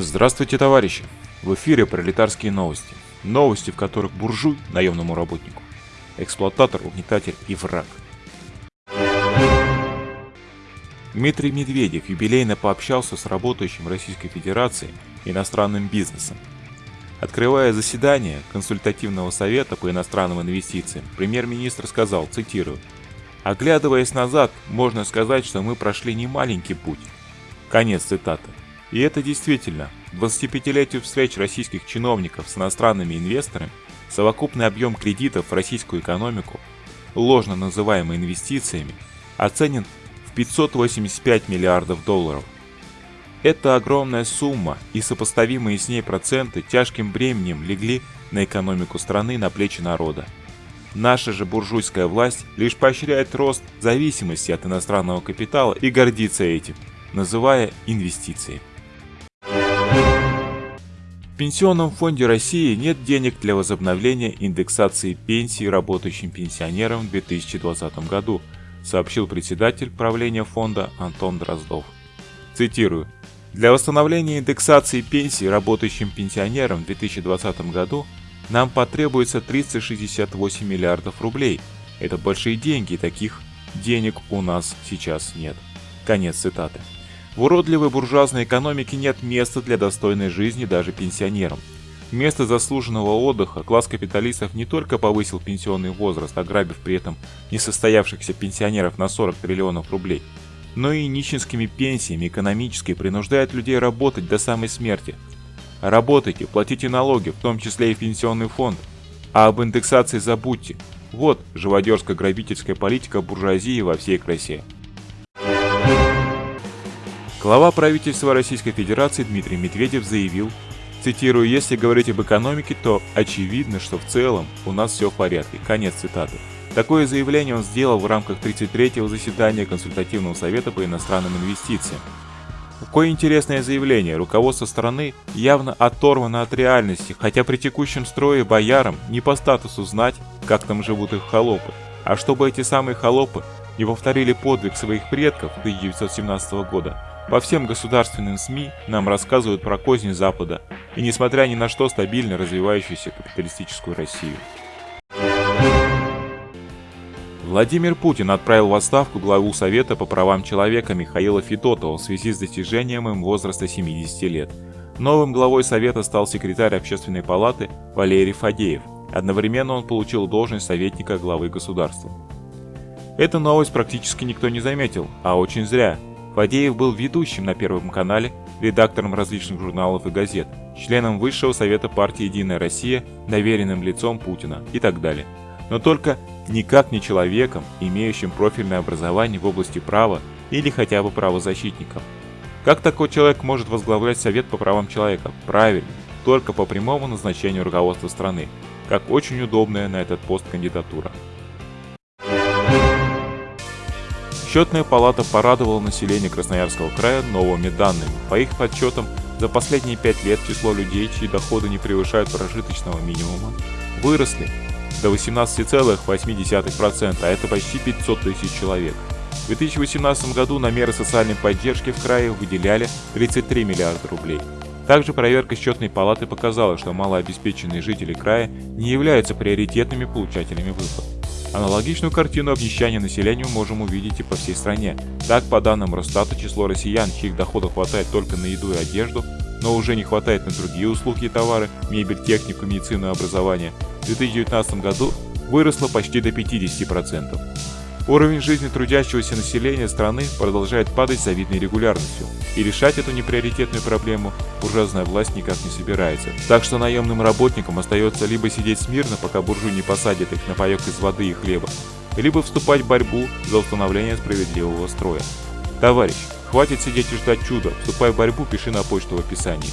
Здравствуйте, товарищи! В эфире пролетарские новости. Новости, в которых буржуй наемному работнику, эксплуататор, угнетатель и враг. Дмитрий Медведев юбилейно пообщался с работающим Российской Федерацией иностранным бизнесом. Открывая заседание консультативного совета по иностранным инвестициям, премьер-министр сказал, цитирую, «Оглядываясь назад, можно сказать, что мы прошли не маленький путь». Конец цитаты. И это действительно, 25-летию встреч российских чиновников с иностранными инвесторами, совокупный объем кредитов в российскую экономику, ложно называемый инвестициями, оценен в 585 миллиардов долларов. Эта огромная сумма и сопоставимые с ней проценты тяжким бременем легли на экономику страны на плечи народа. Наша же буржуйская власть лишь поощряет рост зависимости от иностранного капитала и гордится этим, называя инвестициями. Пенсионном фонде России нет денег для возобновления индексации пенсий работающим пенсионерам в 2020 году, сообщил председатель правления фонда Антон Дроздов. Цитирую. Для восстановления индексации пенсий работающим пенсионерам в 2020 году нам потребуется 368 миллиардов рублей. Это большие деньги, таких денег у нас сейчас нет. Конец цитаты. В уродливой буржуазной экономике нет места для достойной жизни даже пенсионерам. Вместо заслуженного отдыха класс капиталистов не только повысил пенсионный возраст, ограбив при этом несостоявшихся пенсионеров на 40 триллионов рублей, но и нищенскими пенсиями экономически принуждает людей работать до самой смерти. Работайте, платите налоги, в том числе и пенсионный фонд. А об индексации забудьте. Вот живодерско-грабительская политика буржуазии во всей красе. Глава правительства Российской Федерации Дмитрий Медведев заявил, цитирую, «Если говорить об экономике, то очевидно, что в целом у нас все в порядке». Конец цитаты. Такое заявление он сделал в рамках 33-го заседания Консультативного совета по иностранным инвестициям. Какое интересное заявление, руководство страны явно оторвано от реальности, хотя при текущем строе боярам не по статусу знать, как там живут их холопы, а чтобы эти самые холопы не повторили подвиг своих предков 1917 года, по всем государственным СМИ нам рассказывают про козни Запада и несмотря ни на что стабильно развивающуюся капиталистическую Россию. Владимир Путин отправил в отставку главу Совета по правам человека Михаила Федотова в связи с достижением им возраста 70 лет. Новым главой Совета стал секретарь Общественной палаты Валерий Фадеев. Одновременно он получил должность советника главы государства. Эту новость практически никто не заметил, а очень зря, Фадеев был ведущим на Первом канале, редактором различных журналов и газет, членом Высшего Совета партии «Единая Россия», доверенным лицом Путина и так далее. Но только никак не человеком, имеющим профильное образование в области права или хотя бы правозащитником. Как такой человек может возглавлять Совет по правам человека? Правильно, только по прямому назначению руководства страны, как очень удобная на этот пост кандидатура. Счетная палата порадовала население Красноярского края новыми данными. По их подсчетам, за последние 5 лет число людей, чьи доходы не превышают прожиточного минимума, выросли до 18,8%, а это почти 500 тысяч человек. В 2018 году на меры социальной поддержки в крае выделяли 33 миллиарда рублей. Также проверка счетной палаты показала, что малообеспеченные жители края не являются приоритетными получателями выплат. Аналогичную картину обнищания населения мы можем увидеть и по всей стране. Так, по данным Росстата, число россиян, чьих доходов хватает только на еду и одежду, но уже не хватает на другие услуги и товары, мебель, технику, медицину и образование, в 2019 году выросло почти до 50%. Уровень жизни трудящегося населения страны продолжает падать с завидной регулярностью, и решать эту неприоритетную проблему буржуазная власть никак не собирается. Так что наемным работникам остается либо сидеть смирно, пока буржуи не посадят их на паек из воды и хлеба, либо вступать в борьбу за установление справедливого строя. Товарищ, хватит сидеть и ждать чуда, вступай в борьбу, пиши на почту в описании.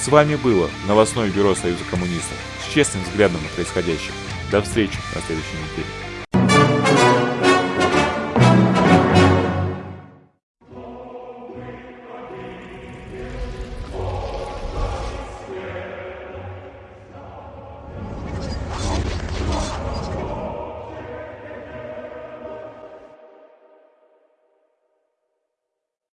С вами было новостное бюро Союза коммунистов с честным взглядом на происходящее. До встречи на следующей неделе.